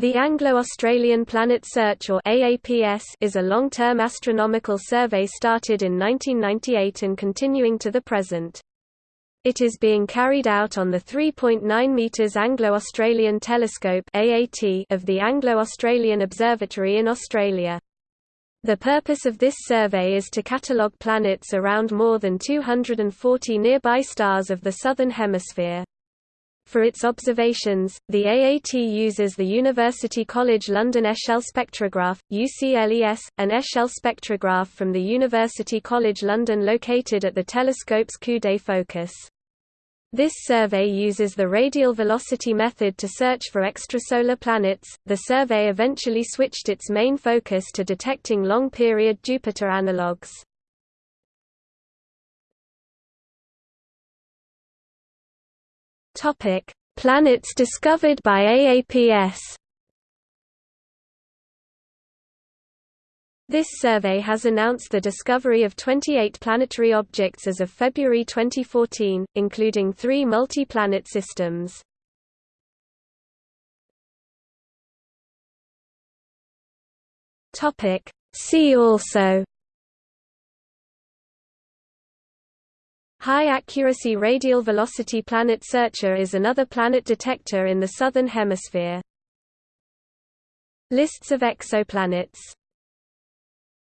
The Anglo-Australian Planet Search or AAPS is a long-term astronomical survey started in 1998 and continuing to the present. It is being carried out on the 3.9 meters Anglo-Australian Telescope of the Anglo-Australian Observatory in Australia. The purpose of this survey is to catalogue planets around more than 240 nearby stars of the southern hemisphere. For its observations, the AAT uses the University College London Echelle spectrograph, UCLES, an Echelle spectrograph from the University College London located at the telescope's Coude focus. This survey uses the radial velocity method to search for extrasolar planets. The survey eventually switched its main focus to detecting long period Jupiter analogues. Topic: Planets discovered by AAPS. This survey has announced the discovery of 28 planetary objects as of February 2014, including three multi-planet systems. See also High-accuracy radial velocity planet searcher is another planet detector in the Southern Hemisphere. Lists of exoplanets